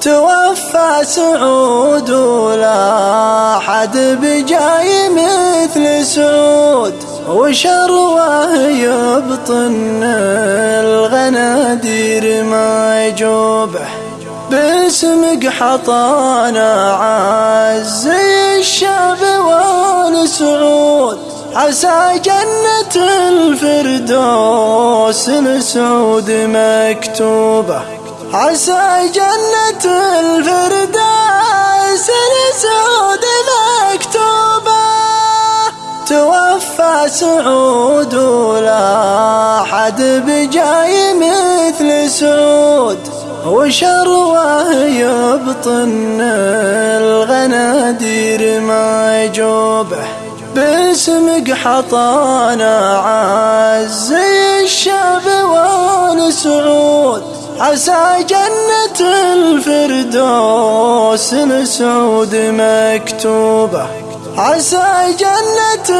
توفى سعود ولا حد بجاي مثل سعود. وشروه يبطن الغنادير ما يجوبه باسمك حطانا عز الشعب والسعود. عسى جنة الفردوس لسعود مكتوبة. عسى جنة سعود ولا حد بجاي مثل سعود. وشروة يبطن الغنادير ما يجوبه باسمك حطانا عز الشعب والسعود. عسى جنة الفردوس لسعود مكتوبة. عسى جنة